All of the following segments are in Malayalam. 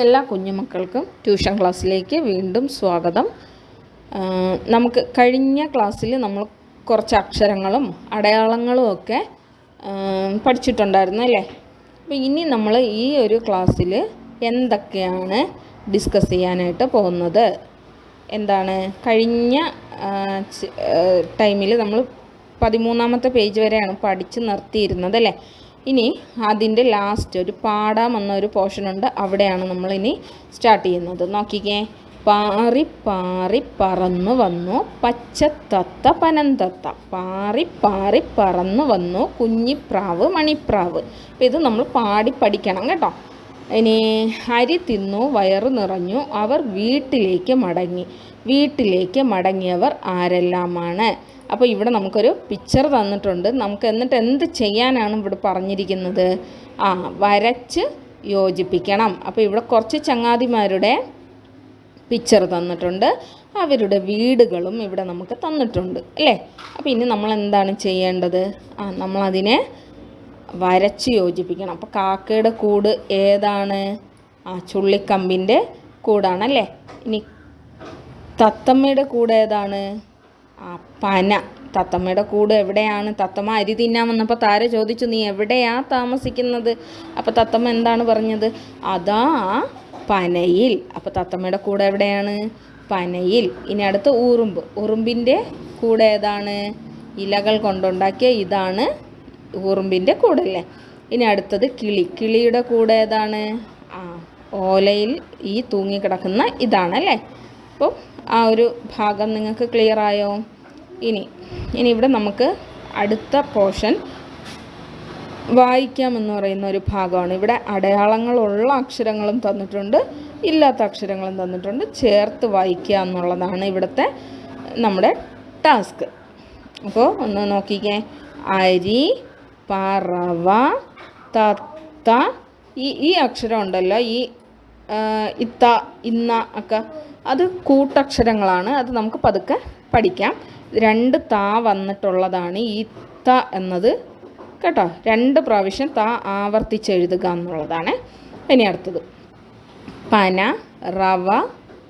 എല്ലാ കുഞ്ഞുമക്കൾക്കും ട്യൂഷൻ ക്ലാസ്സിലേക്ക് വീണ്ടും സ്വാഗതം. നമുക്ക് കഴിഞ്ഞ ക്ലാസ്സിൽ നമ്മൾ കുറച്ച് അക്ഷരങ്ങളും അടയാളങ്ങളും ഒക്കെ പഠിച്ചിട്ടുണ്ടായിരുന്നു അല്ലേ? അപ്പോൾ ഇനി നമ്മൾ ഈ ഒരു ക്ലാസ്സിൽ എന്തൊക്കെയാണ് ഡിസ്കസ് ചെയ്യാനായിട്ട് പോകുന്നത്? എന്താണ്? കഴിഞ്ഞ ടൈമിൽ നമ്മൾ പതിമൂന്നാമത്തെ പേജ് വരെയാണ് പഠിച്ച് നിർത്തിയിരുന്നത് അല്ലേ? ഇനി അതിന്റെ ലാസ്റ്റ് ഒരു പാടാം എന്ന ഒരു പോർഷൻ ഉണ്ട്. അവിടെയാണ് നമ്മൾ ഇനി സ്റ്റാർട്ട് ചെയ്യുന്നത്. നോക്കിക്കേ. പാറി പാറി പറന്നു വന്നു പച്ചത്തത്ത പനന്തത്ത. പാറി പാറി പറന്നു വന്നു കുഞ്ഞിപ്രാവ് മണിപ്രാവ്. അപ്പോൾ ഇത് നമ്മൾ പാടി പഠിക്കണം കേട്ടോ. ഇനി അരി തിന്നു വയറ് നിറഞ്ഞു അവർ വീട്ടിലേക്ക് മടങ്ങി. വീട്ടിലേക്ക് മടങ്ങിയവർ ആരെല്ലാമാണ്? അപ്പോൾ ഇവിടെ നമുക്കൊരു പിക്ചർ തന്നിട്ടുണ്ട്. നമുക്ക് എന്നിട്ട് എന്ത് ചെയ്യാനാണ് ഇവിടെ പറഞ്ഞിരിക്കുന്നത്? ആ വരച്ച് യോജിപ്പിക്കണം. അപ്പോൾ ഇവിടെ കുറച്ച് ചങ്ങാതിമാരുടെ പിക്ചർ തന്നിട്ടുണ്ട്. അവരുടെ വീടുകളും ഇവിടെ നമുക്ക് തന്നിട്ടുണ്ട് അല്ലേ? അപ്പോൾ ഇനി നമ്മൾ എന്താണ് ചെയ്യേണ്ടത്? ആ നമ്മളതിനെ വരച്ച് യോജിപ്പിക്കണം. അപ്പോൾ കാക്കയുടെ കൂട് ഏതാണ്? ആ ചുള്ളിക്കമ്പിന്റെ കൂടാണല്ലേ ഇനി തത്തമ്മയുടെ കൂടെ ഏതാണ്? പന. തത്തമ്മയുടെ കൂട് എവിടെയാണ്? തത്തമ്മ അരി തിന്നാൻ വന്നപ്പോൾ താര ചോദിച്ചു നീ എവിടെയാ താമസിക്കുന്നത്? അപ്പോൾ തത്തമ്മ എന്താണ് പറഞ്ഞത്? അതാ പനയിൽ. അപ്പോൾ തത്തമ്മയുടെ കൂടെ എവിടെയാണ്? പനയിൽ. ഇനി അടുത്ത് ഉറുമ്പ്. ഉറുമ്പിന്റെ കൂടെ ഏതാണ്? ഇലകൾ കൊണ്ടുണ്ടാക്കിയ ഇതാണ് ഉറുമ്പിന്റെ കൂടല്ലേ ഇനി അടുത്തത് കിളി. കിളിയുടെ കൂടെ ഏതാണ്? ആ ഓലയിൽ ഈ തൂങ്ങിക്കിടക്കുന്ന ഇതാണല്ലേ അപ്പോൾ ആ ഒരു ഭാഗം നിങ്ങൾക്ക് ക്ലിയർ ആയോ? ഇനി ഇനി ഇവിടെ നമുക്ക് അടുത്ത പോർഷൻ വായിക്കാമെന്ന് പറയുന്ന ഒരു ഭാഗമാണ്. ഇവിടെ അടയാളങ്ങളുള്ള അക്ഷരങ്ങളും തന്നിട്ടുണ്ട് ഇല്ലാത്ത അക്ഷരങ്ങളും തന്നിട്ടുണ്ട്. ചേർത്ത് വായിക്കുക എന്നുള്ളതാണ് ഇവിടുത്തെ നമ്മുടെ ടാസ്ക്. അപ്പോൾ ഒന്ന് നോക്കിക്കേ. അരി പറവ തത്ത ഈ ഈ അക്ഷരം ഉണ്ടല്ലോ ഈ ഇത്ത ഇന്ന ഒക്കെ. അത് കൂട്ടക്ഷരങ്ങളാണ്. അത് നമുക്ക് പതുക്കെ പഠിക്കാം. രണ്ട് താ വന്നിട്ടുള്ളതാണ് ഈ ത എന്നത്. കേട്ടോ? രണ്ട് പ്രാവശ്യം താ ആവർത്തിച്ചെഴുതുക എന്നുള്ളതാണ്. ഇനി അടുത്തത്. പന റവ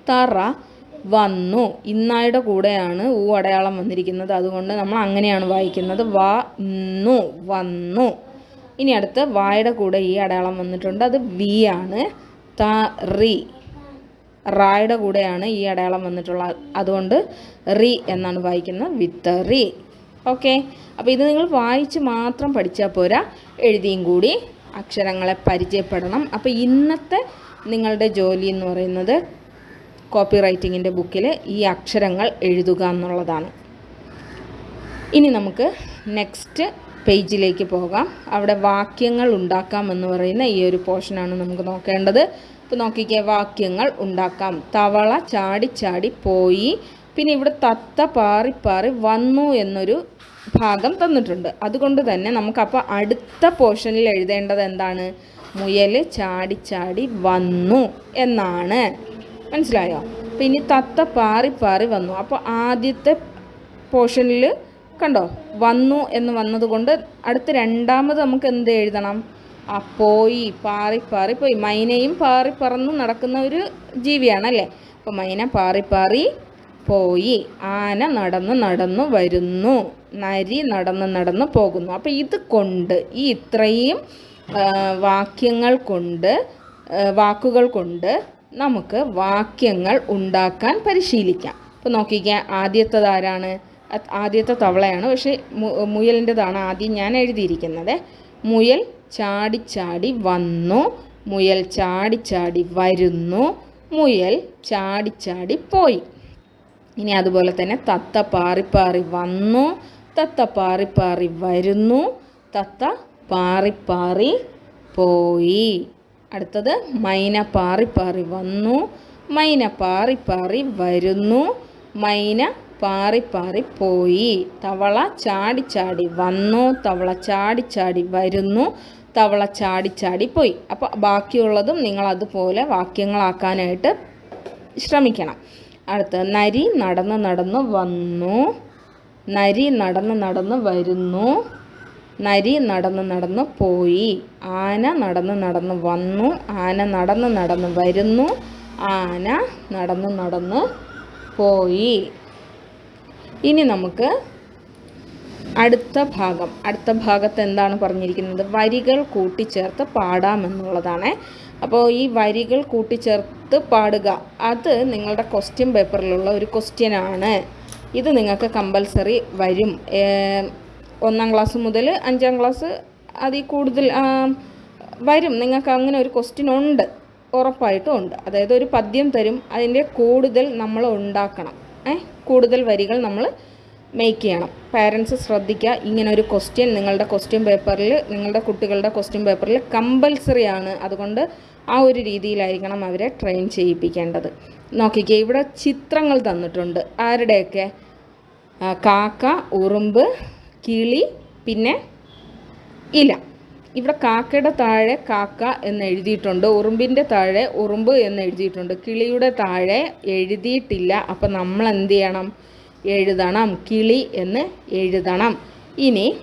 തറ വന്നു. ഇന്നായുടെ കൂടെയാണ് ഊ അടയാളം വന്നിരിക്കുന്നത്. അതുകൊണ്ട് നമ്മൾ അങ്ങനെയാണ് വായിക്കുന്നത്. വ ന്നു വന്നു. ഇനി അടുത്ത് വായുടെ കൂടെ ഈ അടയാളം വന്നിട്ടുണ്ട്. അത് വി ആണ്. തറി. റായുടെ കൂടെയാണ് ഈ അടയാളം വന്നിട്ടുള്ളത് അതുകൊണ്ട് റി എന്നാണ് വായിക്കുന്നത്. വിത്ത് റി. ഓക്കെ. അപ്പോൾ ഇത് നിങ്ങൾ വായിച്ച് മാത്രം പഠിച്ചാൽ പോരാ. എഴുതിയും കൂടി അക്ഷരങ്ങളെ പരിചയപ്പെടണം. അപ്പോൾ ഇന്നത്തെ നിങ്ങളുടെ ജോലി എന്ന് പറയുന്നത് കോപ്പി റൈറ്റിങ്ങിന്റെ ബുക്കിൽ ഈ അക്ഷരങ്ങൾ എഴുതുക എന്നുള്ളതാണ്. ഇനി നമുക്ക് നെക്സ്റ്റ് പേജിലേക്ക് പോകാം. അവിടെ വാക്യങ്ങൾ ഉണ്ടാക്കാം എന്ന് പറയുന്ന ഈ ഒരു പോർഷനാണ് നമുക്ക് നോക്കേണ്ടത്. ഇപ്പോൾ നോക്കിക്കേ വാക്യങ്ങൾ ഉണ്ടാക്കാം. തവള ചാടി ചാടി പോയി. പിന്നെ ഇവിടെ തത്ത പാറി പാറി വന്നു എന്നൊരു ഭാഗം തന്നിട്ടുണ്ട്. അതുകൊണ്ട് തന്നെ നമുക്കപ്പോൾ അടുത്ത പോർഷനിൽ എഴുതേണ്ടത് എന്താണ്? മുയൽ ചാടി ചാടി വന്നു എന്നാണ്. മനസ്സിലായോ? പിന്നെ തത്ത പാറി പാറി വന്നു. അപ്പോൾ ആദ്യത്തെ പോർഷനിൽ കണ്ടോ? വന്നു എന്ന് വന്നതുകൊണ്ട് അടുത്ത രണ്ടാമത് നമുക്ക് എന്ത് എഴുതണം? പോയി പാറി പോയി. മൈനയും പാറി പറന്ന് നടക്കുന്ന ഒരു ജീവിയാണല്ലേ? അപ്പോൾ മൈന പാറി പാറി പോയി. ആന നടന്ന് നടന്നു വരുന്നു. നരി നടന്ന് നടന്ന് പോകുന്നു. അപ്പോൾ ഇത് കൊണ്ട് ഈ ഇത്രയും വാക്യങ്ങൾ കൊണ്ട് വാക്കുകൾ കൊണ്ട് നമുക്ക് വാക്യങ്ങൾ ഉണ്ടാക്കാൻ പരിശീലിക്കാം. അപ്പോൾ ആദ്യത്തെ ആരാണ്? ആദ്യത്തെ തവളയാണ്. പക്ഷേ മുയലിന്റെതാണ് ആദ്യം ഞാൻ എഴുതിയിരിക്കുന്നത്. മുയൽ ചാടി ചാടി വന്നു. മുയൽ ചാടി ചാടി വരുന്നു. മുയൽ ചാടി ചാടി പോയി. ഇനി അതുപോലെ തന്നെ തത്ത പാറിപ്പാറി പാറി വന്നു. തത്ത പാറിപ്പാറി പാറി വരുന്നു. തത്ത പാറിപ്പാറി പാറി പോയി. അടുത്തത് മൈന പാറിപ്പാറി പാറി വന്നു. മൈന പാറിപ്പാറി പാറി വരുന്നു. മൈന പാറിപ്പാറി പാറി പോയി. തവള ചാടി ചാടി വന്നു. തവള ചാടി ചാടി വരുന്നു. തവള ചാടി ചാടി പോയി. അപ്പോൾ ബാക്കിയുള്ളതും നിങ്ങൾ അതുപോലെ വാക്യങ്ങളാക്കാനായിട്ട് ശ്രമിക്കണം. അടുത്ത നരി നടന്ന് നടന്ന് വന്നു. നരി നടന്ന് നടന്ന് വരുന്നു. നരി നടന്ന് നടന്ന് പോയി. ആന നടന്ന് നടന്ന് വന്നു. ആന നടന്ന് നടന്ന് വരുന്നു. ആന നടന്ന് നടന്ന് പോയി. ഇനി നമുക്ക് അടുത്ത ഭാഗം അടുത്ത ഭാഗത്ത് എന്താണ് പറഞ്ഞിരിക്കുന്നത്? വരികൾ കൂട്ടിച്ചേർത്ത് പാടാമെന്നുള്ളതാണ് അപ്പോൾ ഈ വരികൾ കൂട്ടിച്ചേർത്ത് പാടുക അത് നിങ്ങളുടെ ക്വസ്റ്റ്യൻ പേപ്പറിലുള്ള ഒരു ക്വസ്റ്റ്യനാണ് ഇത് നിങ്ങൾക്ക് കമ്പൽസറി വരും. ഒന്നാം ക്ലാസ് മുതൽ അഞ്ചാം ക്ലാസ് അതിൽ കൂടുതൽ വരും. നിങ്ങൾക്ക് അങ്ങനെ ഒരു ക്വസ്റ്റ്യൻ ഉണ്ട് ഉറപ്പായിട്ടും ഉണ്ട്. അതായത് ഒരു പദ്യം തരും അതിന്റെ കൂടുതൽ നമ്മൾ ഉണ്ടാക്കണം. കൂടുതൽ വരികൾ നമ്മൾ മേക്ക് ചെയ്യണം. പാരൻസ് ശ്രദ്ധിക്കുക ഇങ്ങനെ ഒരു ക്വസ്റ്റ്യൻ നിങ്ങളുടെ ക്വസ്റ്റ്യൻ പേപ്പറിൽ നിങ്ങളുടെ കുട്ടികളുടെ ക്വസ്റ്റ്യൻ പേപ്പറിൽ കമ്പൽസറി ആണ്. അതുകൊണ്ട് ആ ഒരു രീതിയിലായിരിക്കണം അവരെ ട്രെയിൻ ചെയ്യിപ്പിക്കേണ്ടത്. നോക്കിക്കേ ഇവിടെ ചിത്രങ്ങൾ തന്നിട്ടുണ്ട്. ആരുടെയൊക്കെ? കാക്ക ഉറുമ്പ് കിളി പിന്നെ ഇല. ഇവിടെ കാക്കയുടെ താഴെ കാക്ക എന്ന് എഴുതിയിട്ടുണ്ട്. ഉറുമ്പിന്റെ താഴെ ഉറുമ്പ് എന്ന് എഴുതിയിട്ടുണ്ട്. കിളിയുടെ താഴെ എഴുതിയിട്ടില്ല. അപ്പം നമ്മൾ എന്ത് ചെയ്യണം? എഴുതണം. കിളി എന്ന് എഴുതണം. ഇനി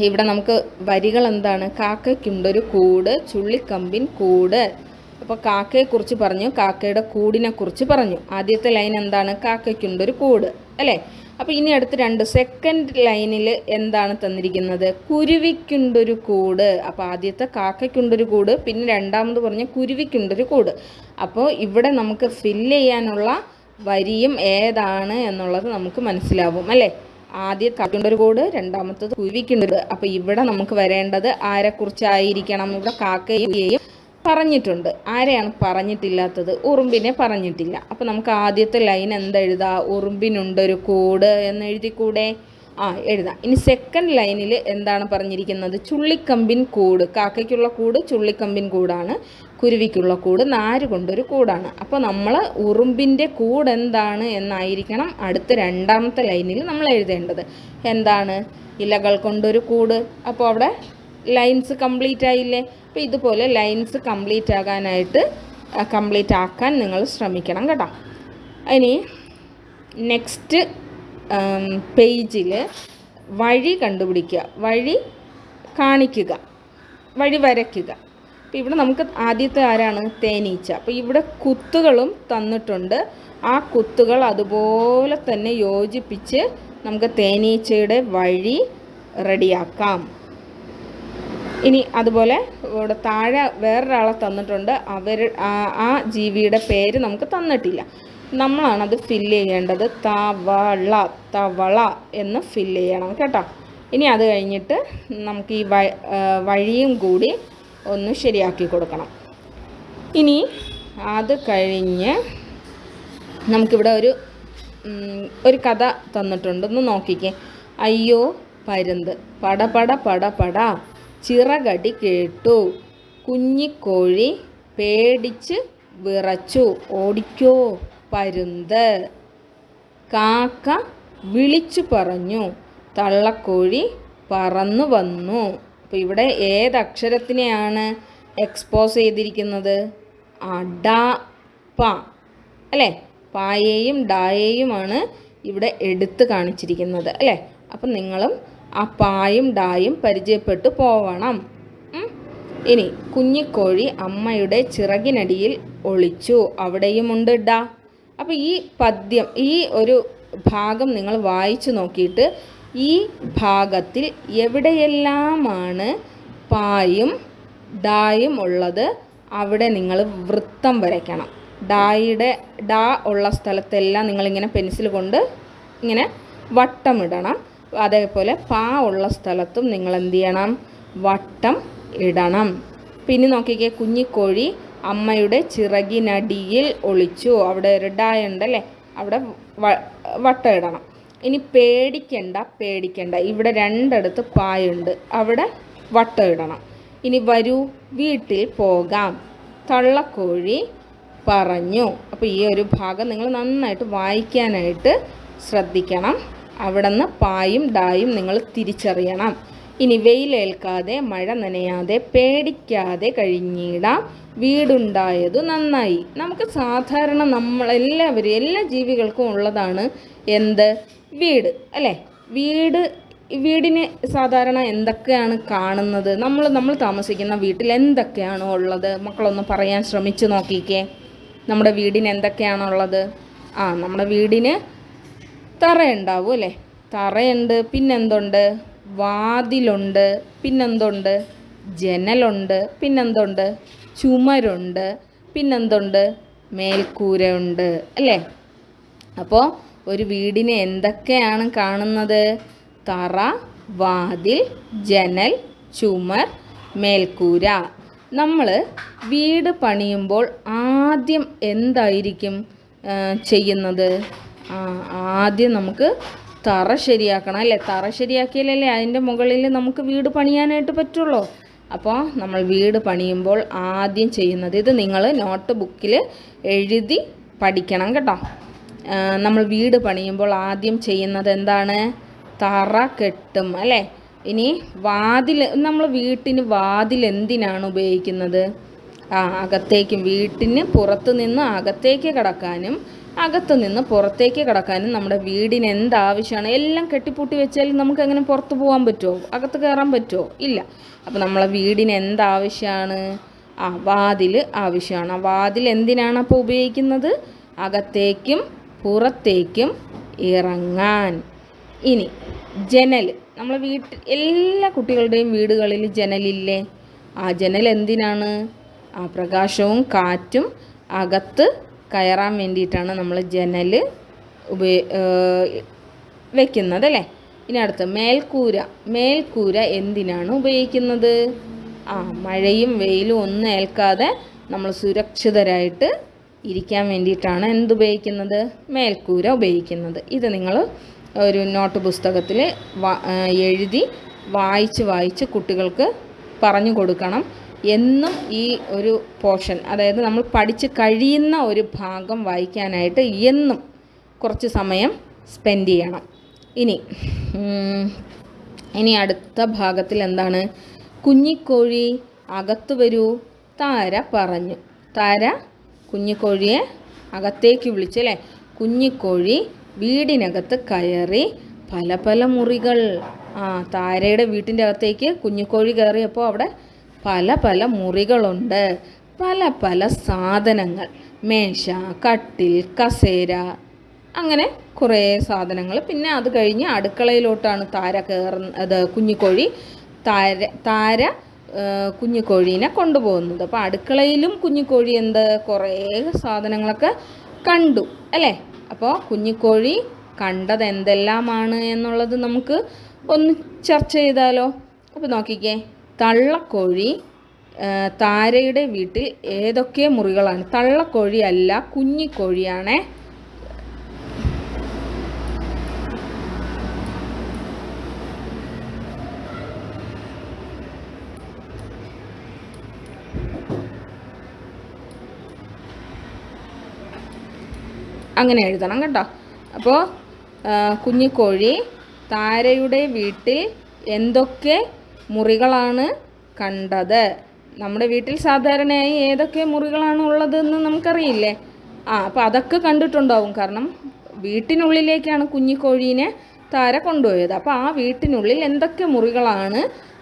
ഇവിടെ നമുക്ക് വരികൾ എന്താണ്? കാക്കയ്ക്കുണ്ടൊരു കൂട് ചുള്ളിക്കമ്പിൻ കൂട്. അപ്പോൾ കാക്കയെക്കുറിച്ച് പറഞ്ഞു. കാക്കയുടെ കൂടിനെ കുറിച്ച് പറഞ്ഞു. ആദ്യത്തെ ലൈൻ എന്താണ്? കാക്കയ്ക്കുണ്ടൊരു കൂട്. അല്ലേ? അപ്പോൾ ഇനി അടുത്ത് രണ്ട്. സെക്കൻഡ് ലൈനിൽ എന്താണ് തന്നിരിക്കുന്നത്? കുരുവിക്കുണ്ടൊരു കൂട്. അപ്പോൾ ആദ്യത്തെ കാക്കയ്ക്കുണ്ടൊരു കൂട് പിന്നെ രണ്ടാമത് പറഞ്ഞ കുരുവിക്കുണ്ടൊരു കൂട്. അപ്പോൾ ഇവിടെ നമുക്ക് ഫില്ല് ചെയ്യാനുള്ള വരിയും ഏതാണ് എന്നുള്ളത് നമുക്ക് മനസ്സിലാവും അല്ലേ? ആദ്യം കാക്കുണ്ടൊരു കോഡ് രണ്ടാമത്തത് കുരുവിക്കുണ്ടൊരു അപ്പോൾ ഇവിടെ നമുക്ക് വരേണ്ടത് ആരെക്കുറിച്ചായിരിക്കണം. ഇവിടെ കാക്കയെയും പറഞ്ഞിട്ടുണ്ട്. ആരെയാണ് പറഞ്ഞിട്ടില്ലാത്തത്? ഉറുമ്പിനെ പറഞ്ഞിട്ടില്ല. അപ്പോൾ നമുക്ക് ആദ്യത്തെ ലൈൻ എന്തെഴുതാം ഉറുമ്പിനുണ്ടൊരു കൂട് എന്ന് എഴുതിക്കൂടെ? ആ എഴുതാം. ഇനി സെക്കൻഡ് ലൈനിൽ എന്താണ് പറഞ്ഞിരിക്കുന്നത്? ചുള്ളിക്കമ്പിൻ കൂട്. കാക്കയ്ക്കുള്ള കൂട് ചുള്ളിക്കമ്പിൻ കൂടാണ്. കുരുവിക്കുള്ള കൂട് നാര് കൊണ്ടൊരു കൂടാണ്. അപ്പോൾ നമ്മൾ ഉറുമ്പിന്റെ കൂട് എന്താണ് എന്നായിരിക്കണം അടുത്ത രണ്ടാമത്തെ ലൈനിൽ നമ്മൾ എഴുതേണ്ടത്. എന്താണ്? ഇലകൾ കൊണ്ടൊരു കൂട്. അപ്പോൾ അവിടെ ലൈൻസ് കംപ്ലീറ്റ് ആയില്ലേ? അപ്പോൾ ഇതുപോലെ ലൈൻസ് കംപ്ലീറ്റ് ആകാനായിട്ട് കംപ്ലീറ്റ് ആക്കാൻ നിങ്ങൾ ശ്രമിക്കണം കേട്ടോ. ഇനി നെക്സ്റ്റ് പേജിൽ വഴി കണ്ടുപിടിക്കുക. വഴി കാണിക്കുക. വഴി വരയ്ക്കുക. അപ്പോൾ ഇവിടെ നമുക്ക് ആദ്യത്തെ ആരാണ്? തേനീച്ച. അപ്പോൾ ഇവിടെ കുത്തുകളും തന്നിട്ടുണ്ട്. ആ കുത്തുകൾ അതുപോലെ തന്നെ യോജിപ്പിച്ച് നമുക്ക് തേനീച്ചയുടെ വഴി റെഡിയാക്കാം. ഇനി അതുപോലെ ഇവിടെ താഴെ വേറൊരാളെ തന്നിട്ടുണ്ട്. അവർ ആ- ജീവിയുടെ പേര് നമുക്ക് തന്നിട്ടില്ല. നമ്മളാണ് അത് ഫില്ല് ചെയ്യേണ്ടത്. തവള തവള എന്ന് ഫില്ല് ചെയ്യണം കേട്ടോ. ഇനി അത് കഴിഞ്ഞിട്ട് നമുക്ക് ഈ വഴിയും കൂടി ഒന്ന് ശരിയാക്കി കൊടുക്കണം. ഇനി അത് കഴിഞ്ഞ് നമുക്കിവിടെ ഒരു ഒരു കഥ തന്നിട്ടുണ്ട്. ഒന്ന് നോക്കിക്കേ. അയ്യോ പരുന്ത്. പട പട പട പട. ചിറകടി കേട്ടു. കുഞ്ഞിക്കോഴി പേടിച്ച് വിറച്ചു. ഓടിക്കോ പരുന്ത്. കാക്ക വിളിച്ചു പറഞ്ഞു. തള്ളക്കോഴി പറന്നു വന്നു. അപ്പോൾ ഇവിടെ ഏത് അക്ഷരത്തിനെയാണ് എക്സ്പോസ് ചെയ്തിരിക്കുന്നത്? അഡ പ. അല്ലേ? പായേയും ഡായേയുമാണ് ഇവിടെ എടുത്ത് കാണിച്ചിരിക്കുന്നത്. അല്ലേ? അപ്പം നിങ്ങളും ആ പായും ഡായും പരിചയപ്പെട്ടു പോവണം. ഇനി കുഞ്ഞിക്കോഴി അമ്മയുടെ ചിറകിനടിയിൽ ഒളിച്ചു. അവിടെയുമുണ്ട് ഡ. അപ്പോൾ ഈ പദ്യം ഈ ഒരു ഭാഗം നിങ്ങൾ വായിച്ചു നോക്കിയിട്ട് ഈ ഭാഗത്തിൽ എവിടെയെല്ലാമാണ് പായും ഡായും ഉള്ളത് അവിടെ നിങ്ങൾ വൃത്തം വരയ്ക്കണം. ഡായുടെ ഡാ ഉള്ള സ്ഥലത്തെല്ലാം നിങ്ങളിങ്ങനെ പെൻസിൽ കൊണ്ട് ഇങ്ങനെ വട്ടമിടണം. അതേപോലെ പാ ഉള്ള സ്ഥലത്തും നിങ്ങൾ എന്ത് ചെയ്യണം? വട്ടം ഇടണം. പിന്നെ നോക്കിക്കേ കുഞ്ഞിക്കോഴി അമ്മയുടെ ചിറകിനടിയിൽ ഒളിച്ചു. അവിടെ ഒരു ഡായ ഉണ്ടല്ലേ അവിടെ വട്ടം ഇടണം. ഇനി പേടിക്കണ്ട പേടിക്കണ്ട. ഇവിടെ രണ്ടിടത്ത് പായുണ്ട്. അവിടെ വട്ടം ഇടണം. ഇനി വരൂ വീട്ടിൽ പോകാം. തള്ളക്കോഴി പറഞ്ഞു. അപ്പോൾ ഈ ഒരു ഭാഗം നിങ്ങൾ നന്നായിട്ട് വായിക്കാനായിട്ട് ശ്രദ്ധിക്കണം. അവിടെ നിന്ന് പായും ഡായും നിങ്ങൾ തിരിച്ചറിയണം. ഇനി വെയിലേൽക്കാതെ മഴ നനയാതെ പേടിക്കാതെ കഴിഞ്ഞിടാം. വീടുണ്ടായത് നന്നായി. നമുക്ക് സാധാരണ നമ്മളെല്ലാവരും എല്ലാ ജീവികൾക്കും ഉള്ളതാണ് എന്ത്? വീട് അല്ലേ? വീട് വീടിന് സാധാരണ എന്തൊക്കെയാണ് കാണുന്നത്? നമ്മൾ നമ്മൾ താമസിക്കുന്ന വീട്ടിൽ എന്തൊക്കെയാണോ ഉള്ളത്? മക്കളൊന്ന് പറയാൻ ശ്രമിച്ചു നോക്കിക്കേ. നമ്മുടെ വീടിന് എന്തൊക്കെയാണുള്ളത് ആ നമ്മുടെ വീടിന് തറയുണ്ടാവും അല്ലേ? തറയുണ്ട് പിന്നെന്തുണ്ട്? വാതിലുണ്ട് പിന്നെന്തുണ്ട്? ജനലുണ്ട് പിന്നെന്തുണ്ട്? ചുമരുണ്ട് പിന്നെന്തുണ്ട്? മേൽക്കൂരയുണ്ട് അല്ലേ? അപ്പോൾ ഒരു വീടിനെ എന്തൊക്കെയാണ് കാണുന്നത്? തറ വാതിൽ ജനൽ ചുമർ മേൽക്കൂര. നമ്മൾ വീട് പണിയുമ്പോൾ ആദ്യം എന്തായിരിക്കും ചെയ്യുന്നത്? ആദ്യം നമുക്ക് തറ ശരിയാക്കണം അല്ലേ? തറ ശരിയാക്കിയാലല്ലേ അതിന്റെ മുകളിൽ നമുക്ക് വീട് പണിയാനായിട്ട് പറ്റുള്ളൂ. അപ്പോൾ നമ്മൾ വീട് പണിയുമ്പോൾ ആദ്യം ചെയ്യുന്നത് ഇത് നിങ്ങൾ നോട്ട് ബുക്കിൽ എഴുതി പഠിക്കണം കേട്ടോ. നമ്മൾ വീട് പണിയുമ്പോൾ ആദ്യം ചെയ്യുന്നത് എന്താണ്? തറ കെട്ടും അല്ലേ? ഇനി വാതിൽ നമ്മൾ വീട്ടിന് വാതിൽ എന്തിനാണ് ഉപയോഗിക്കുന്നത്? ആ അകത്തേക്കും വീട്ടിന് പുറത്ത് നിന്ന് അകത്തേക്ക് കിടക്കാനും അകത്ത് നിന്ന് പുറത്തേക്ക് കിടക്കാനും നമ്മുടെ വീടിന് എന്താവശ്യമാണ്? എല്ലാം കെട്ടിപ്പൂട്ടി വെച്ചാൽ നമുക്ക് എങ്ങനെ പുറത്ത് പോകാൻ പറ്റുമോ? അകത്ത് കയറാൻ പറ്റുമോ? ഇല്ല. അപ്പോൾ നമ്മളെ വീടിന് എന്താവശ്യമാണ്? ആ വാതിൽ ആവശ്യമാണ്. ആ വാതിൽ എന്തിനാണ് അപ്പോൾ ഉപയോഗിക്കുന്നത്? അകത്തേക്കും പുറത്തേക്കും ഇറങ്ങാൻ. ഇനി ജനൽ. നമ്മൾ വീട്ടിൽ എല്ലാ കുട്ടികളുടെയും വീടുകളിൽ ജനലില്ലേ? ആ ജനൽ എന്തിനാണ്? ആ പ്രകാശവും കാറ്റും അകത്ത് കയറാൻ വേണ്ടിയിട്ടാണ് നമ്മൾ ജനൽ ഉപയോ വയ്ക്കുന്നത് അല്ലേ? ഇനി അടുത്ത് മേൽക്കൂര. മേൽക്കൂര എന്തിനാണ് ഉപയോഗിക്കുന്നത്? ആ മഴയും വെയിലും ഒന്നും ഏൽക്കാതെ നമ്മൾ സുരക്ഷിതരായിട്ട് ഇരിക്കാൻ വേണ്ടിയിട്ടാണ് എന്തുപയോഗിക്കുന്നത്? മേൽക്കൂര ഉപയോഗിക്കുന്നത്. ഇത് നിങ്ങൾ ഒരു നോട്ട് പുസ്തകത്തിൽ എഴുതി വായിച്ച് വായിച്ച് കുട്ടികൾക്ക് പറഞ്ഞു കൊടുക്കണം. എന്നും ഈ ഒരു പോർഷൻ അതായത് നമ്മൾ പഠിച്ച് കഴിയുന്ന ഒരു ഭാഗം വായിക്കാനായിട്ട് എന്നും കുറച്ച് സമയം സ്പെൻഡ് ചെയ്യണം. ഇനി ഇനി അടുത്ത ഭാഗത്തിൽ എന്താണ്? കുഞ്ഞിക്കോഴി അകത്തു വരൂ താര പറഞ്ഞു. താര കുഞ്ഞിക്കോഴിയെ അകത്തേക്ക് വിളിച്ചു അല്ലേ കുഞ്ഞിക്കോഴി വീടിനകത്ത് കയറി പല പല മുറികൾ ആ താരയുടെ വീട്ടിന്റെ അകത്തേക്ക് കുഞ്ഞിക്കോഴി കയറിയപ്പോൾ അവിടെ പല പല മുറികളുണ്ട്. പല പല സാധനങ്ങൾ. മേശ കട്ടിൽ കസേര അങ്ങനെ കുറേ സാധനങ്ങൾ. പിന്നെ അത് കഴിഞ്ഞ് അടുക്കളയിലോട്ടാണ് താര കയറുന്നത്. കുഞ്ഞിക്കോഴി താര താര കുഞ്ഞിക്കോഴീനെ കൊണ്ടുപോകുന്നത് അപ്പോൾ അടുക്കളയിലും കുഞ്ഞിക്കോഴി എന്ത്? കുറേ സാധനങ്ങളൊക്കെ കണ്ടു അല്ലേ? അപ്പോൾ കുഞ്ഞിക്കോഴി കണ്ടത് എന്തെല്ലാമാണ് എന്നുള്ളത് നമുക്ക് ഒന്ന് ചർച്ച ചെയ്താലോ? അപ്പോൾ നോക്കിക്കേ തള്ളക്കോഴി താരയുടെ വീട്ടിൽ ഏതൊക്കെ മുറികളാണ്? തള്ളക്കോഴി അല്ല കുഞ്ഞിക്കോഴിയാണേ അങ്ങനെ എഴുതണം കേട്ടോ. അപ്പോൾ കുഞ്ഞിക്കോഴി താരയുടെ വീട്ടിൽ എന്തൊക്കെ മുറികളാണ് കണ്ടത്? നമ്മുടെ വീട്ടിൽ സാധാരണയായി ഏതൊക്കെ മുറികളാണ് ഉള്ളതെന്ന് നമുക്കറിയില്ലേ? ആ അപ്പോൾ അതൊക്കെ കണ്ടിട്ടുണ്ടാവും. കാരണം വീട്ടിനുള്ളിലേക്കാണ് കുഞ്ഞിക്കോഴീനെ താര കൊണ്ടുപോയത്. അപ്പോൾ ആ വീട്ടിനുള്ളിൽ എന്തൊക്കെ മുറികളാണ്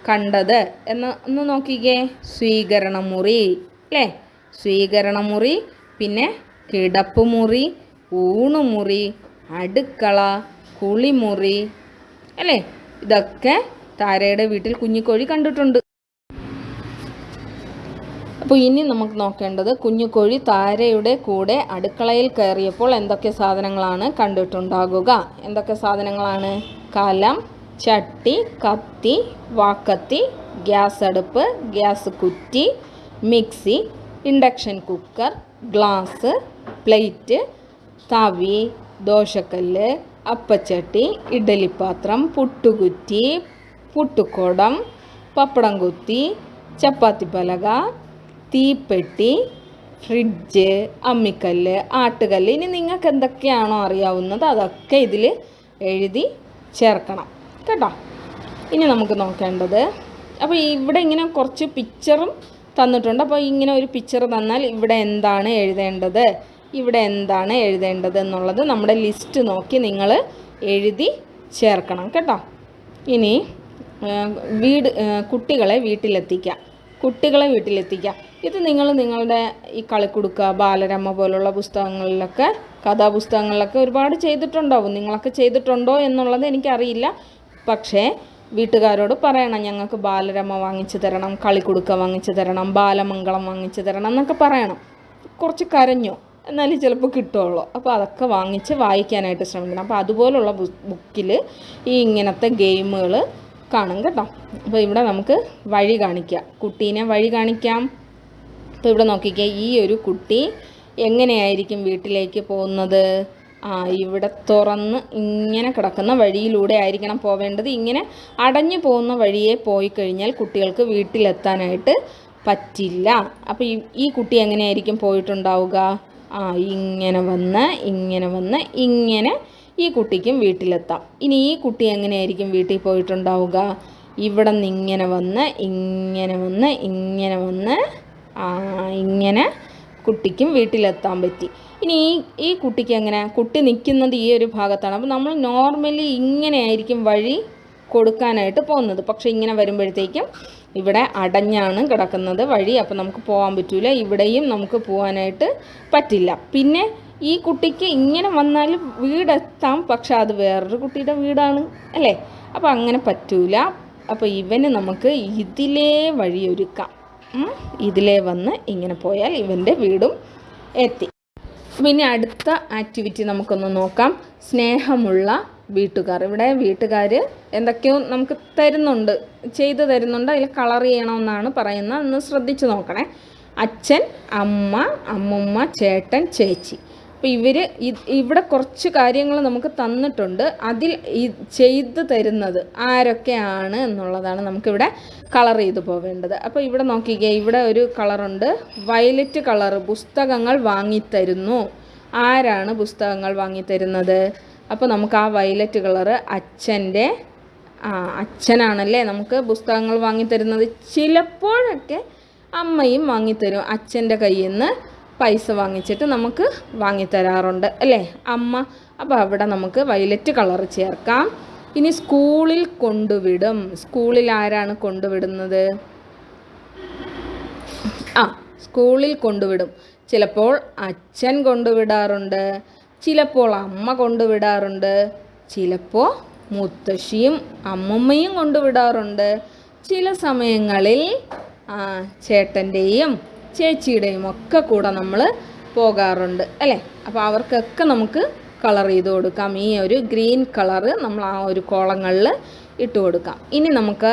കണ്ടത്? എന്ന് ഒന്ന് നോക്കിക്കേ. സ്വീകരണമുറി അല്ലേ? സ്വീകരണമുറി പിന്നെ കിടപ്പുമുറി ഊണുമുറി അടുക്കള കുളിമുറി അല്ലേ? ഇതൊക്കെ താരയുടെ വീട്ടിൽ കുഞ്ഞിക്കോഴി കണ്ടിട്ടുണ്ട്. അപ്പോൾ ഇനി നമുക്ക് നോക്കേണ്ടത് കുഞ്ഞുകോഴി താരയുടെ കൂടെ അടുക്കളയിൽ കയറിയപ്പോൾ എന്തൊക്കെ സാധനങ്ങളാണ് കണ്ടിട്ടുണ്ടാകുക? എന്തൊക്കെ സാധനങ്ങളാണ്? കലം ചട്ടി കത്തി വാക്കത്തി ഗ്യാസ് അടുപ്പ് ഗ്യാസ് കുറ്റി mixie induction cooker glass plate തവി ദോശക്കല്ല് അപ്പച്ചട്ടി ഇഡലിപ്പാത്രം പുട്ടുകുറ്റി പുട്ടുക്കുടം പപ്പടം കുത്തി ചപ്പാത്തി പലക തീപ്പെട്ടി ഫ്രിഡ്ജ് അമ്മിക്കല്ല് ആട്ടുകല്ല്. ഇനി നിങ്ങൾക്ക് എന്തൊക്കെയാണോ അറിയാവുന്നത് അതൊക്കെ ഇതിൽ എഴുതി ചേർക്കണം. കേട്ടോ? ഇനി നമുക്ക് നോക്കേണ്ടത് അപ്പോൾ ഇവിടെ ഇങ്ങനെ കുറച്ച് പിക്ചറും തന്നിട്ടുണ്ട്. അപ്പോൾ ഇങ്ങനെ ഒരു പിക്ചർ തന്നാൽ ഇവിടെ എന്താണ് എഴുതേണ്ടത്? ഇവിടെ എന്താണ് എഴുതേണ്ടത് എന്നുള്ളത് നമ്മുടെ ലിസ്റ്റ് നോക്കി നിങ്ങൾ എഴുതി ചേർക്കണം കേട്ടോ. ഇനി വീട് കുട്ടികളെ വീട്ടിലെത്തിക്കുക കുട്ടികളെ വീട്ടിലെത്തിക്കുക ഇത് നിങ്ങൾ നിങ്ങളുടെ ഈ കളിക്കുടുക്ക ബാലരമ പോലുള്ള പുസ്തകങ്ങളിലൊക്കെ കഥാപുസ്തകങ്ങളിലൊക്കെ ഒരുപാട് ചെയ്തിട്ടുണ്ടാവും. നിങ്ങളൊക്കെ ചെയ്തിട്ടുണ്ടോ എന്നുള്ളത് എനിക്കറിയില്ല. പക്ഷേ വീട്ടുകാരോട് പറയണം. ഞങ്ങൾക്ക് ബാലരമ വാങ്ങിച്ചു തരണം കളിക്കുടുക്ക വാങ്ങിച്ചു തരണം ബാലമംഗളം വാങ്ങിച്ചു തരണം എന്നൊക്കെ പറയണം. കുറച്ച് കരഞ്ഞോ. എന്നാലും ചിലപ്പോൾ കിട്ടുള്ളൂ. അപ്പോൾ അതൊക്കെ വാങ്ങിച്ച് വായിക്കാനായിട്ട് ശ്രമിക്കണം. അപ്പോൾ അതുപോലുള്ള ബുക്കിൽ ഈ ഇങ്ങനത്തെ ഗെയിമുകൾ കാണും കേട്ടോ. അപ്പോൾ ഇവിടെ നമുക്ക് വഴി കാണിക്കാം. കുട്ടീനെ വഴി കാണിക്കാം. അപ്പോൾ ഇവിടെ നോക്കിക്കേ ഈ ഒരു കുട്ടി എങ്ങനെയായിരിക്കും വീട്ടിലേക്ക് പോകുന്നത്? ആ ഇവിടെ തുറന്ന് ഇങ്ങനെ കിടക്കുന്ന വഴിയിലൂടെ ആയിരിക്കണം പോവേണ്ടത്. ഇങ്ങനെ അടഞ്ഞു പോകുന്ന വഴിയെ പോയി കഴിഞ്ഞാൽ കുട്ടികൾക്ക് വീട്ടിലെത്താനായിട്ട് പറ്റില്ല. അപ്പോൾ ഈ ഈ കുട്ടി എങ്ങനെയായിരിക്കും പോയിട്ടുണ്ടാവുക? ആ ഇങ്ങനെ വന്ന് ഇങ്ങനെ വന്ന് ഇങ്ങനെ ഈ കുട്ടിക്കും വീട്ടിലെത്താം. ഇനി ഈ കുട്ടി എങ്ങനെയായിരിക്കും വീട്ടിൽ പോയിട്ടുണ്ടാവുക? ഇവിടെ നിന്ന് ഇങ്ങനെ വന്ന് ഇങ്ങനെ വന്ന് ഇങ്ങനെ വന്ന് ഇങ്ങനെ കുട്ടിക്കും വീട്ടിലെത്താൻ പറ്റി. ഇനി ഈ ഈ കുട്ടിക്ക് എങ്ങനെ? കുട്ടി നിൽക്കുന്നത് ഈ ഒരു ഭാഗത്താണ്. അപ്പോൾ നമ്മൾ നോർമലി ഇങ്ങനെയായിരിക്കും വഴി കൊടുക്കാനായിട്ട് പോകുന്നത്. പക്ഷേ ഇങ്ങനെ വരുമ്പോഴത്തേക്കും ഇവിടെ അടഞ്ഞാണ് കിടക്കുന്നത് വഴി അപ്പോൾ നമുക്ക് പോകാൻ പറ്റില്ല ഇവിടെയും നമുക്ക് പോകാനായിട്ട് പറ്റില്ല. പിന്നെ ഈ കുട്ടിക്ക് ഇങ്ങനെ വന്നാൽ വീടെത്താം പക്ഷെ അത് വേറൊരു കുട്ടിയുടെ വീടാണ് അല്ലേ? അപ്പോൾ അങ്ങനെ പറ്റൂല. അപ്പോൾ ഇവന് നമുക്ക് ഇതിലേ വഴിയൊരുക്കാം. ഇതിലേ വന്ന് ഇങ്ങനെ പോയാൽ ഇവന്റെ വീടും എത്തി. പിന്നെ അടുത്ത ആക്ടിവിറ്റി നമുക്കൊന്ന് നോക്കാം. സ്നേഹമുള്ള വീട്ടുകാർ. ഇവിടെ വീട്ടുകാർ എന്തൊക്കെയോ നമുക്ക് തരുന്നുണ്ട്. ചെയ്തു തരുന്നുണ്ട്. അതിൽ കളർ ചെയ്യണമെന്നാണ് പറയുന്നത്. ഒന്ന് ശ്രദ്ധിച്ചു നോക്കണേ. അച്ഛൻ അമ്മ അമ്മുമ്മ ചേട്ടൻ ചേച്ചി. അപ്പോൾ ഇവർ ഇവിടെ കുറച്ച് കാര്യങ്ങൾ നമുക്ക് തന്നിട്ടുണ്ട്. അതിൽ ഈ ചെയ്ത് തരുന്നത് ആരൊക്കെയാണ് എന്നുള്ളതാണ് നമുക്കിവിടെ കളർ ചെയ്ത് പോവേണ്ടത് അപ്പോൾ ഇവിടെ നോക്കിക്കേ ഇവിടെ ഒരു കളറുണ്ട്. വയലറ്റ് കളർ പുസ്തകങ്ങൾ വാങ്ങിത്തരുന്നു. ആരാണ് പുസ്തകങ്ങൾ വാങ്ങിത്തരുന്നത്? അപ്പോൾ നമുക്ക് ആ വയലറ്റ് കളറ് അച്ഛന്റെ ആ അച്ഛനാണല്ലേ? നമുക്ക് പുസ്തകങ്ങൾ വാങ്ങിത്തരുന്നത്. ചിലപ്പോഴൊക്കെ അമ്മയും വാങ്ങിത്തരും. അച്ഛന്റെ കയ്യിൽ നിന്ന് പൈസ വാങ്ങിച്ചിട്ട് നമുക്ക് വാങ്ങിത്തരാറുണ്ട് അല്ലേ? അമ്മ അപ്പോൾ അവിടെ നമുക്ക് വയലറ്റ് കളർ ചേർക്കാം. ഇനി സ്കൂളിൽ കൊണ്ടുവിടും. സ്കൂളിൽ ആരാണ് കൊണ്ടുവിടുന്നത്? ആ സ്കൂളിൽ കൊണ്ടുവിടും. ചിലപ്പോൾ അച്ഛൻ കൊണ്ടുവിടാറുണ്ട്. ചിലപ്പോൾ അമ്മ കൊണ്ടുവിടാറുണ്ട് ചിലപ്പോൾ മുത്തശ്ശിയും അമ്മമ്മയും കൊണ്ടുവിടാറുണ്ട്. ചില സമയങ്ങളിൽ ചേട്ടന്റെയും ചേച്ചിയുടെയും ഒക്കെ കൂടെ നമ്മൾ പോകാറുണ്ട് അല്ലേ? അപ്പോൾ അവർക്കൊക്കെ നമുക്ക് കളർ ചെയ്ത് കൊടുക്കാം. ഈ ഒരു ഗ്രീൻ കളറ് നമ്മൾ ആ ഒരു കോളങ്ങളിൽ ഇട്ട് കൊടുക്കാം. ഇനി നമുക്ക്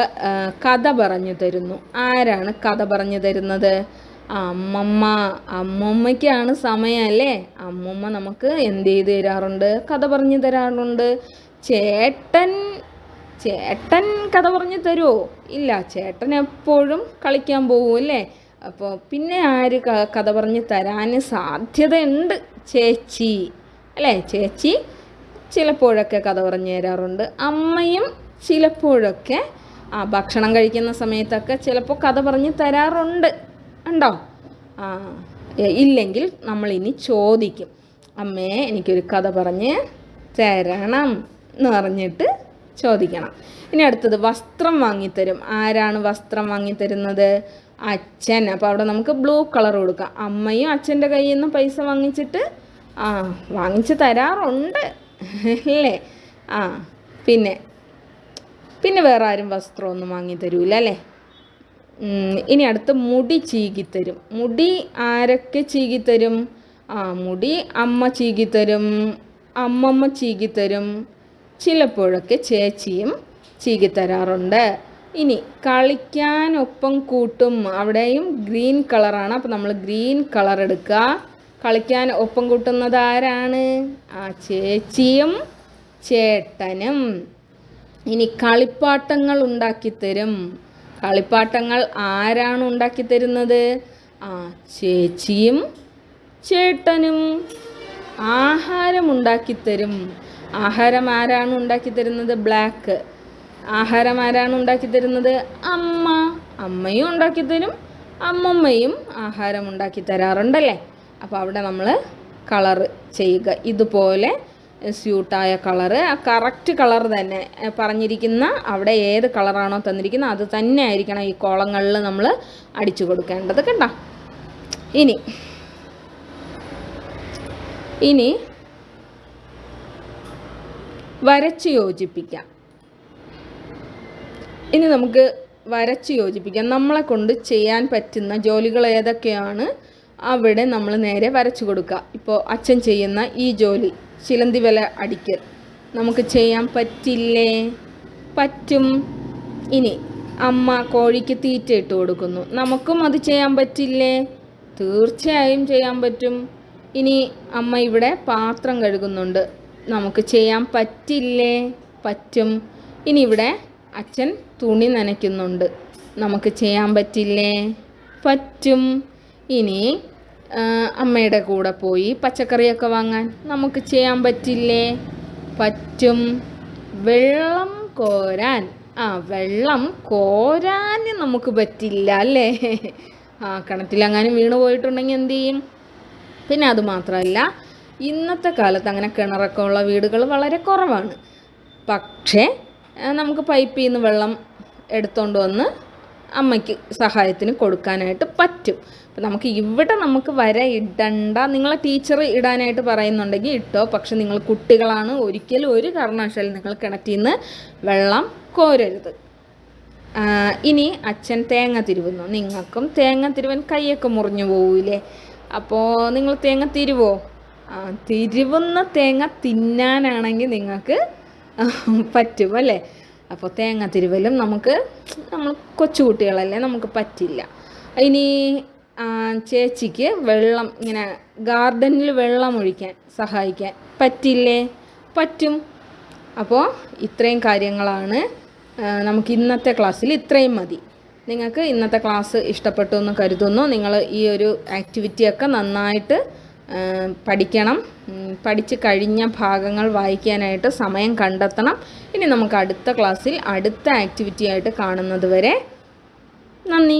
കഥ പറഞ്ഞു തരുന്നു. ആരാണ് കഥ പറഞ്ഞു തരുന്നത്? അമ്മമ്മ അമ്മമ്മയ്ക്കാണ് സമയം അല്ലേ അമ്മമ്മ നമുക്ക് എന്ത് ചെയ്ത് തരാറുണ്ട്? കഥ പറഞ്ഞു തരാറുണ്ട്. ചേട്ടൻ ചേട്ടൻ കഥ പറഞ്ഞു തരുമോ ഇല്ല ചേട്ടൻ എപ്പോഴും കളിക്കാൻ പോകും അല്ലേ? അപ്പോൾ പിന്നെ ആര് കഥ പറഞ്ഞ് തരാൻ സാധ്യതയുണ്ട്? ചേച്ചി. അല്ലേ ചേച്ചി ചിലപ്പോഴൊക്കെ കഥ പറഞ്ഞു തരാറുണ്ട്. അമ്മയും ചിലപ്പോഴൊക്കെ ആ ഭക്ഷണം കഴിക്കുന്ന സമയത്തൊക്കെ ചിലപ്പോൾ കഥ പറഞ്ഞ് തരാറുണ്ട്. ഉണ്ടോ? ഇല്ലെങ്കിൽ നമ്മൾ ഇനി ചോദിക്കും. അമ്മേ എനിക്കൊരു കഥ പറഞ്ഞ് തരണം എന്ന് പറഞ്ഞിട്ട് ചോദിക്കണം. ഇനി അടുത്തത് വസ്ത്രം വാങ്ങിത്തരും. ആരാണ് വസ്ത്രം വാങ്ങിത്തരുന്നത്? അച്ഛൻ. അപ്പോൾ അവിടെ നമുക്ക് ബ്ലൂ കളർ കൊടുക്കാം. അമ്മയും അച്ഛന്റെ കയ്യിൽ നിന്ന് പൈസ വാങ്ങിച്ചിട്ട് ആ വാങ്ങിച്ച് തരാറുണ്ട്. അല്ലേ? ആ പിന്നെ പിന്നെ വേറെ ആരും വസ്ത്രമൊന്നും വാങ്ങി തരൂല അല്ലേ? ഇനി അടുത്ത് മുടി ചീകിത്തരും മുടി ആരൊക്കെ ചീകിത്തരും ആ മുടി അമ്മ ചീകിത്തരും അമ്മമ്മ ചീകിത്തരും ചിലപ്പോഴൊക്കെ ചേച്ചിയും ചീകിത്തരാറുണ്ട് ഇനി കളിക്കാൻ ഒപ്പം കൂട്ടും അവിടെയും ഗ്രീൻ കളറാണ്. അപ്പോൾ നമ്മൾ ഗ്രീൻ കളർ എടുക്കുക. കളിക്കാൻ ഒപ്പം കൂട്ടുന്നത് ആരാണ്? ആ ചേച്ചിയും ചേട്ടനും. ഇനി കളിപ്പാട്ടങ്ങൾ ഉണ്ടാക്കിത്തരും കളിപ്പാട്ടങ്ങൾ ആരാണ് ഉണ്ടാക്കി തരുന്നത്? ആ ചേച്ചിയും ചേട്ടനും ആഹാരം ഉണ്ടാക്കിത്തരും ആഹാരം ആരാണ് ഉണ്ടാക്കി തരുന്നത്? ബ്ലാക്ക്. ആഹാരം ആരാണ് ഉണ്ടാക്കി തരുന്നത്? അമ്മ. അമ്മയും ഉണ്ടാക്കി തരും. അമ്മമ്മയും ആഹാരം ഉണ്ടാക്കി തരാറുണ്ടല്ലേ? അപ്പോൾ അവിടെ നമ്മൾ കളർ ചെയ്യുക. ഇതുപോലെ സ്യൂട്ടായ കളറ് ആ കറക്റ്റ് കളർ തന്നെ പറഞ്ഞിരിക്കുന്ന അവിടെ ഏത് കളറാണോ തന്നിരിക്കുന്നത് അത് തന്നെ ആയിരിക്കണം ഈ കോളങ്ങളിൽ നമ്മൾ അടിച്ചു കൊടുക്കേണ്ടത് കണ്ട? ഇനി ഇനി വരച്ച് യോജിപ്പിക്കാം. ഇനി നമുക്ക് വരച്ച് യോജിപ്പിക്കാം. നമ്മളെ കൊണ്ട് ചെയ്യാൻ പറ്റുന്ന ജോലികൾ ഏതൊക്കെയാണ്? അവിടെ നമ്മൾ നേരെ വരച്ചു കൊടുക്കുക. ഇപ്പോൾ അച്ഛൻ ചെയ്യുന്ന ഈ ജോലി ചിലന്തി വില അടിക്കൽ നമുക്ക് ചെയ്യാൻ പറ്റില്ലേ? പറ്റും. ഇനി അമ്മ കോഴിക്ക് തീറ്റ ഇട്ട് കൊടുക്കുന്നു. നമുക്കും അത് ചെയ്യാൻ പറ്റില്ലേ? തീർച്ചയായും ചെയ്യാൻ പറ്റും. ഇനി അമ്മ ഇവിടെ പാത്രം കഴുകുന്നുണ്ട്. നമുക്ക് ചെയ്യാൻ പറ്റില്ലേ? പറ്റും. ഇനി ഇവിടെ അച്ഛൻ തുണി നനയ്ക്കുന്നുണ്ട്. നമുക്ക് ചെയ്യാൻ പറ്റില്ലേ? പറ്റും. ഇനി അമ്മയുടെ കൂടെ പോയി പച്ചക്കറിയൊക്കെ വാങ്ങാൻ നമുക്ക് ചെയ്യാൻ പറ്റില്ലേ? പറ്റും. വെള്ളം കോരാൻ. ആ വെള്ളം കോരാൻ നമുക്ക് പറ്റില്ല അല്ലേ? ആ കിണറ്റിലെങ്ങാനും വീണ് പോയിട്ടുണ്ടെങ്കിൽ എന്ത് ചെയ്യും? പിന്നെ അത് മാത്രമല്ല ഇന്നത്തെ കാലത്ത് അങ്ങനെ കിണറൊക്കെ ഉള്ള വീടുകൾ വളരെ കുറവാണ്. പക്ഷേ നമുക്ക് പൈപ്പിൽ നിന്ന് വെള്ളം എടുത്തുകൊണ്ട് വന്ന് അമ്മയ്ക്ക് സഹായത്തിന് കൊടുക്കാനായിട്ട് പറ്റും. അപ്പം നമുക്ക് ഇവിടെ നമുക്ക് വര ഇടണ്ട. നിങ്ങളെ ടീച്ചർ ഇടാനായിട്ട് പറയുന്നുണ്ടെങ്കിൽ ഇട്ടോ. പക്ഷെ നിങ്ങൾ കുട്ടികളാണ്. ഒരിക്കലും ഒരു കാരണവശാലും നിങ്ങൾ കിണറ്റിൽ നിന്ന് വെള്ളം കോരരുത്. ഇനി അച്ഛൻ തേങ്ങ തിരുവുന്നു. നിങ്ങൾക്കും തേങ്ങ തിരുവൻ കൈയൊക്കെ മുറിഞ്ഞു പോവില്ലേ? അപ്പോൾ നിങ്ങൾ തേങ്ങ തിരുവോ? തിരുവുന്ന തേങ്ങ തിന്നാനാണെങ്കിൽ നിങ്ങൾക്ക് പറ്റും അല്ലേ? അപ്പോൾ തേങ്ങ തിരുവലും നമുക്ക് നമ്മൾ കൊച്ചുകുട്ടികളല്ലേ നമുക്ക് പറ്റില്ല. ഇനി ചേച്ചിക്ക് വെള്ളം ഇങ്ങനെ ഗാർഡനിൽ വെള്ളം ഒഴിക്കാൻ സഹായിക്കാൻ പറ്റില്ലേ? പറ്റും. അപ്പോൾ ഇത്രയും കാര്യങ്ങളാണ്. നമുക്ക് ഇന്നത്തെ ക്ലാസ്സിൽ ഇത്രയും മതി. നിങ്ങൾക്ക് ഇന്നത്തെ ക്ലാസ് ഇഷ്ടപ്പെട്ടു എന്ന് കരുതുന്നു. നിങ്ങൾ ഈ ഒരു ആക്ടിവിറ്റിയൊക്കെ നന്നായിട്ട് പഠിക്കണം. പഠിച്ചു കഴിഞ്ഞ ഭാഗങ്ങൾ വായിക്കാനായിട്ട് സമയം കണ്ടെത്തണം. ഇനി നമുക്ക് അടുത്ത ക്ലാസ്സിൽ അടുത്ത ആക്ടിവിറ്റി ആയിട്ട് കാണുന്നത് വരെ നന്ദി.